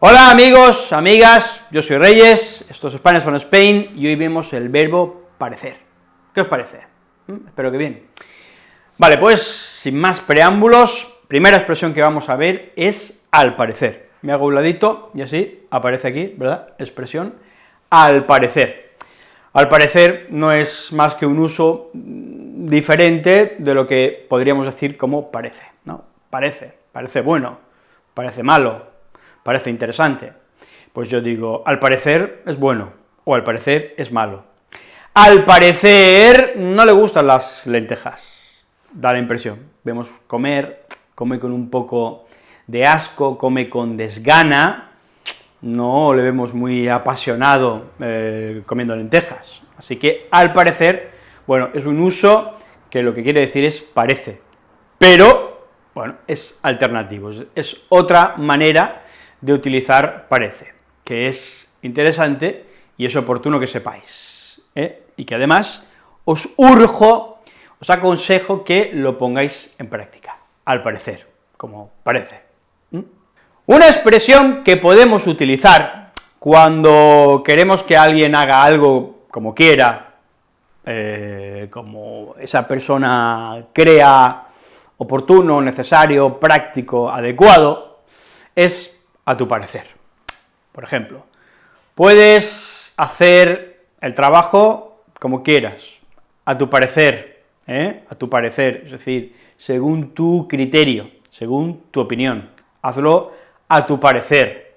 Hola amigos, amigas, yo soy Reyes, esto es Spanish from Spain, y hoy vemos el verbo parecer. ¿Qué os parece? ¿Mm? Espero que bien. Vale, pues, sin más preámbulos, primera expresión que vamos a ver es al parecer. Me hago un ladito, y así aparece aquí, ¿verdad?, expresión al parecer. Al parecer no es más que un uso diferente de lo que podríamos decir como parece, ¿no? Parece, parece bueno, parece malo, parece interesante. Pues yo digo, al parecer es bueno, o al parecer es malo. Al parecer no le gustan las lentejas, da la impresión. Vemos comer, come con un poco de asco, come con desgana, no le vemos muy apasionado eh, comiendo lentejas. Así que, al parecer, bueno, es un uso que lo que quiere decir es parece, pero, bueno, es alternativo, es otra manera de utilizar parece, que es interesante y es oportuno que sepáis, ¿eh? y que además os urjo, os aconsejo que lo pongáis en práctica, al parecer, como parece. Una expresión que podemos utilizar cuando queremos que alguien haga algo como quiera, eh, como esa persona crea oportuno, necesario, práctico, adecuado, es a tu parecer. Por ejemplo, puedes hacer el trabajo como quieras, a tu parecer, ¿eh? a tu parecer, es decir, según tu criterio, según tu opinión, hazlo a tu parecer,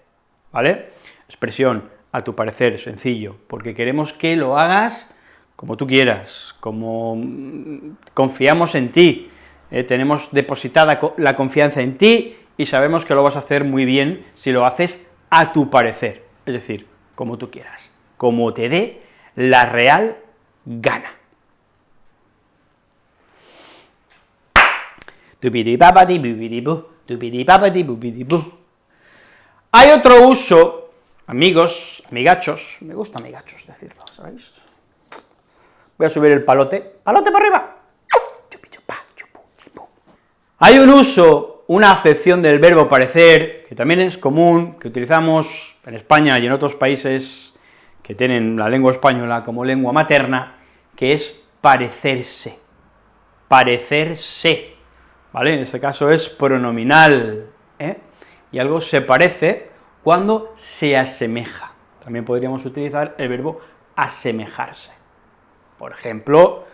¿vale? Expresión, a tu parecer, sencillo, porque queremos que lo hagas como tú quieras, como mm, confiamos en ti, eh, tenemos depositada la confianza en ti y sabemos que lo vas a hacer muy bien si lo haces a tu parecer, es decir, como tú quieras, como te dé la real gana. Hay otro uso, amigos, amigachos, me gusta amigachos decirlo, ¿sabéis? Voy a subir el palote, palote para arriba, hay un uso, una acepción del verbo parecer, que también es común, que utilizamos en España y en otros países que tienen la lengua española como lengua materna, que es parecerse, parecerse, ¿vale? En este caso es pronominal, ¿eh? y algo se parece cuando se asemeja. También podríamos utilizar el verbo asemejarse. Por ejemplo,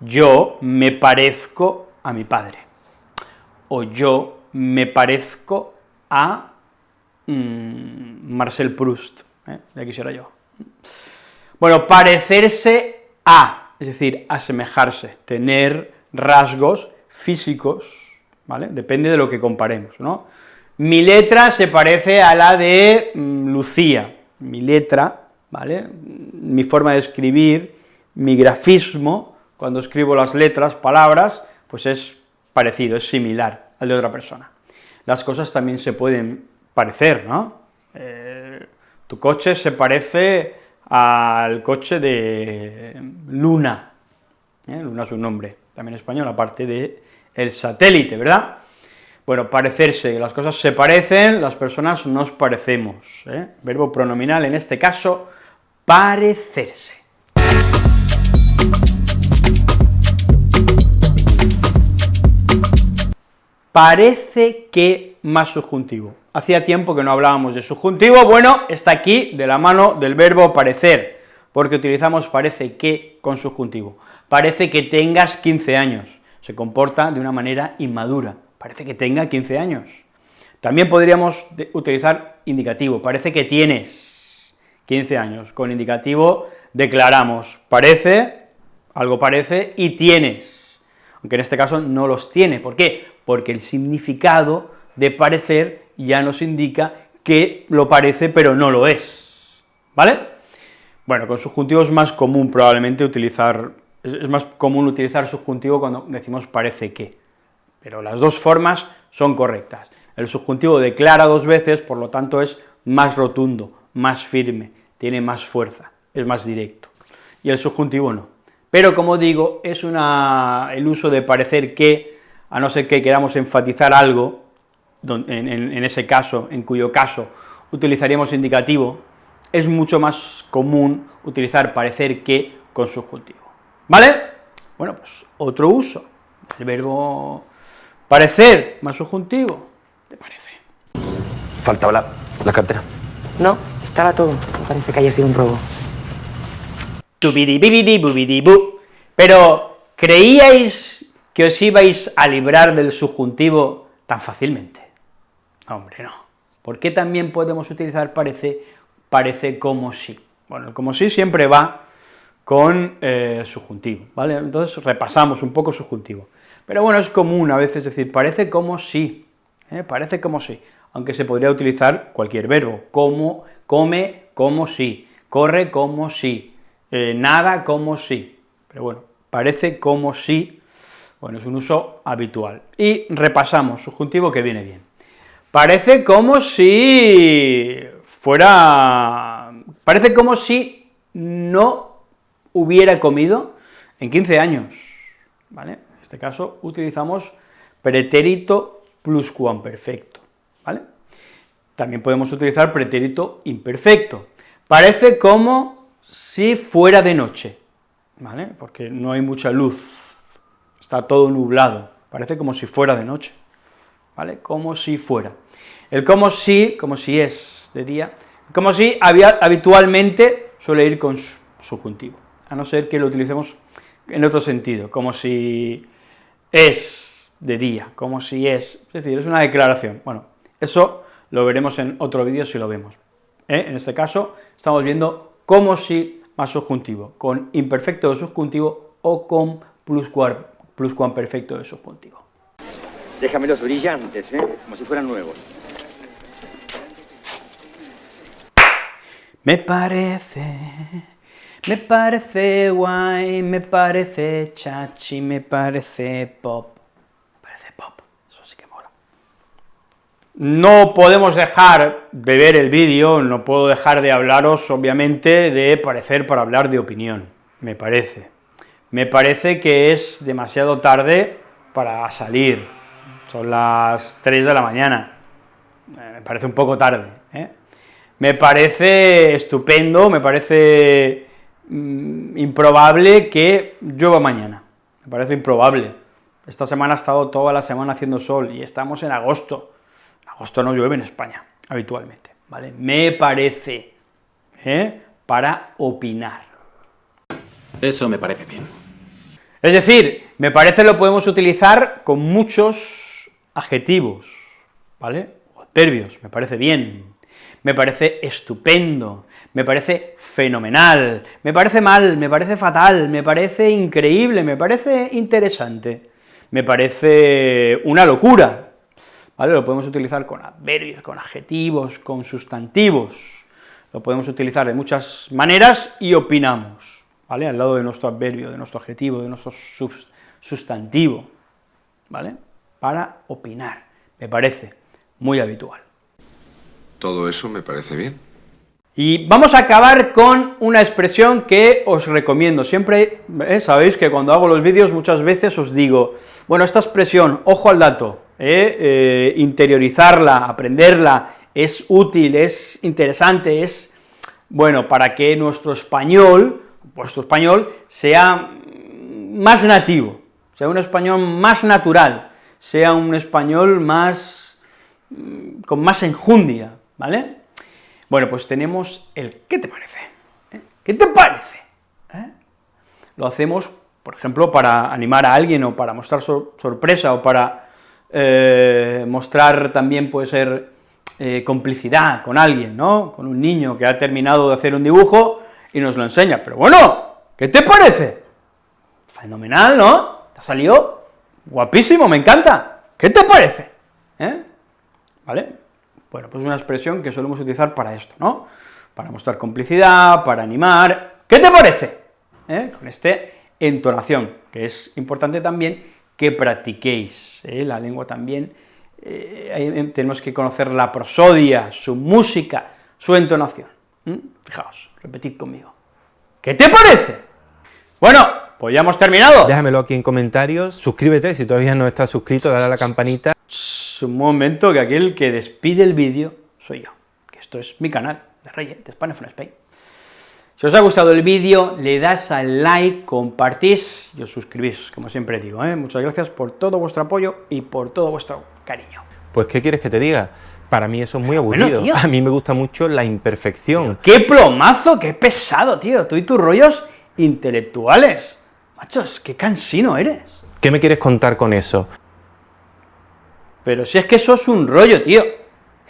yo me parezco a mi padre, o yo me parezco a mm, Marcel Proust, ¿eh? ya quisiera yo. Bueno, parecerse a, es decir, asemejarse, tener rasgos físicos, ¿vale? Depende de lo que comparemos, ¿no? Mi letra se parece a la de mm, Lucía, mi letra, ¿vale?, mi forma de escribir, mi grafismo, cuando escribo las letras, palabras, pues es parecido, es similar al de otra persona. Las cosas también se pueden parecer, ¿no? Eh, tu coche se parece al coche de Luna, ¿eh? Luna es un nombre también español, aparte de el satélite, ¿verdad? Bueno, parecerse, las cosas se parecen, las personas nos parecemos, ¿eh? verbo pronominal, en este caso, parecerse. Parece que más subjuntivo. Hacía tiempo que no hablábamos de subjuntivo, bueno, está aquí de la mano del verbo parecer, porque utilizamos parece que con subjuntivo. Parece que tengas 15 años, se comporta de una manera inmadura, parece que tenga 15 años. También podríamos utilizar indicativo, parece que tienes 15 años, con indicativo declaramos parece, algo parece, y tienes, aunque en este caso no los tiene, ¿por qué? Porque el significado de parecer ya nos indica que lo parece pero no lo es, ¿vale? Bueno, con subjuntivo es más común probablemente utilizar, es más común utilizar subjuntivo cuando decimos parece que, pero las dos formas son correctas. El subjuntivo declara dos veces, por lo tanto es más rotundo, más firme, tiene más fuerza, es más directo, y el subjuntivo no. Pero como digo, es una, el uso de parecer que, a no ser que queramos enfatizar algo, en, en ese caso, en cuyo caso utilizaríamos indicativo, es mucho más común utilizar parecer que con subjuntivo, ¿vale? Bueno, pues otro uso, el verbo parecer más subjuntivo, ¿te parece? Faltaba la, la cartera. No, estaba todo. Parece que haya sido un robo. Tubidi bubidi bu. Pero, ¿creíais que os ibais a librar del subjuntivo tan fácilmente? Hombre, no. ¿Por qué también podemos utilizar parece, parece como si? Bueno, el como si siempre va con eh, subjuntivo, ¿vale? Entonces repasamos un poco subjuntivo. Pero bueno, es común a veces decir parece como si, ¿eh? parece como si, aunque se podría utilizar cualquier verbo, como, come como si, corre como si, eh, nada como si, pero bueno, parece como si, bueno, es un uso habitual. Y repasamos, subjuntivo que viene bien. Parece como si fuera, parece como si no hubiera comido en 15 años, ¿vale? En este caso utilizamos pretérito pluscuamperfecto, ¿vale? También podemos utilizar pretérito imperfecto. Parece como si fuera de noche, ¿vale? Porque no hay mucha luz, está todo nublado, parece como si fuera de noche, ¿vale? Como si fuera. El como si, como si es de día, como si había, habitualmente suele ir con subjuntivo, a no ser que lo utilicemos en otro sentido, como si es de día, como si es, es decir, es una declaración. Bueno, eso lo veremos en otro vídeo si lo vemos. ¿eh? En este caso, estamos viendo como si más subjuntivo, con imperfecto de subjuntivo o con pluscuamperfecto de subjuntivo. Déjamelos brillantes, ¿eh? como si fueran nuevos. Me parece, me parece guay, me parece chachi, me parece pop. No podemos dejar de ver el vídeo, no puedo dejar de hablaros, obviamente, de parecer para hablar de opinión, me parece. Me parece que es demasiado tarde para salir, son las 3 de la mañana, eh, me parece un poco tarde, ¿eh? Me parece estupendo, me parece mm, improbable que llueva mañana, me parece improbable. Esta semana ha estado toda la semana haciendo sol, y estamos en agosto, agosto no llueve en España, habitualmente, ¿vale? Me parece, ¿eh? para opinar. Eso me parece bien. Es decir, me parece lo podemos utilizar con muchos adjetivos, ¿vale? O adverbios, me parece bien, me parece estupendo, me parece fenomenal, me parece mal, me parece fatal, me parece increíble, me parece interesante, me parece una locura, ¿vale? Lo podemos utilizar con adverbios, con adjetivos, con sustantivos, lo podemos utilizar de muchas maneras y opinamos, ¿vale? Al lado de nuestro adverbio, de nuestro adjetivo, de nuestro sustantivo, ¿vale? Para opinar, me parece muy habitual. Todo eso me parece bien. Y vamos a acabar con una expresión que os recomiendo, siempre, ¿eh? sabéis que cuando hago los vídeos muchas veces os digo, bueno, esta expresión, ojo al dato, ¿eh? Eh, interiorizarla, aprenderla, es útil, es interesante, es, bueno, para que nuestro español, vuestro español, sea más nativo, sea un español más natural, sea un español más, con más enjundia, ¿vale? Bueno, pues tenemos el ¿qué te parece? ¿Eh? ¿Qué te parece? Lo hacemos, por ejemplo, para animar a alguien, o para mostrar sorpresa, o para eh, mostrar también puede ser eh, complicidad con alguien, ¿no?, con un niño que ha terminado de hacer un dibujo y nos lo enseña, pero bueno, ¿qué te parece? Fenomenal, ¿no? Te ha salido guapísimo, me encanta, ¿qué te parece? ¿Eh? ¿Vale? Bueno, pues es una expresión que solemos utilizar para esto, ¿no?, para mostrar complicidad, para animar, ¿qué te parece? Con este entonación, que es importante también que practiquéis, ¿eh? la lengua también, eh, tenemos que conocer la prosodia, su música, su entonación. Fijaos, repetid conmigo. ¿Qué te parece? Bueno, pues ya hemos terminado. Déjamelo aquí en comentarios, suscríbete si todavía no estás suscrito, dale a la campanita. Un momento, que aquel que despide el vídeo soy yo, que Esto es mi canal de Reyes, de Spanish from Spain. Si os ha gustado el vídeo, le das al like, compartís y os suscribís, como siempre digo, ¿eh? Muchas gracias por todo vuestro apoyo y por todo vuestro cariño. Pues, ¿qué quieres que te diga? Para mí eso es muy aburrido. a mí me gusta mucho la imperfección. ¡Qué plomazo! ¡Qué pesado, tío! Tú y tus rollos intelectuales. Machos, qué cansino eres. ¿Qué me quieres contar con eso? Pero si es que eso es un rollo, tío.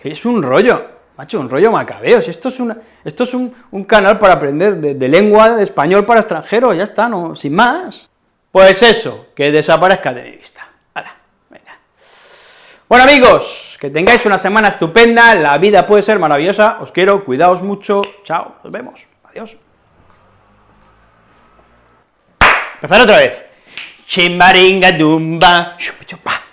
Es un rollo. Macho, un rollo macabeo. Si esto es, una, esto es un, un canal para aprender de, de lengua de español para extranjeros, ya está, no, sin más. Pues eso, que desaparezca de mi vista. Bueno, amigos, que tengáis una semana estupenda, la vida puede ser maravillosa, os quiero, cuidaos mucho, chao, nos vemos, adiós. Empezar otra vez. Chimbaringa dumba, chupa.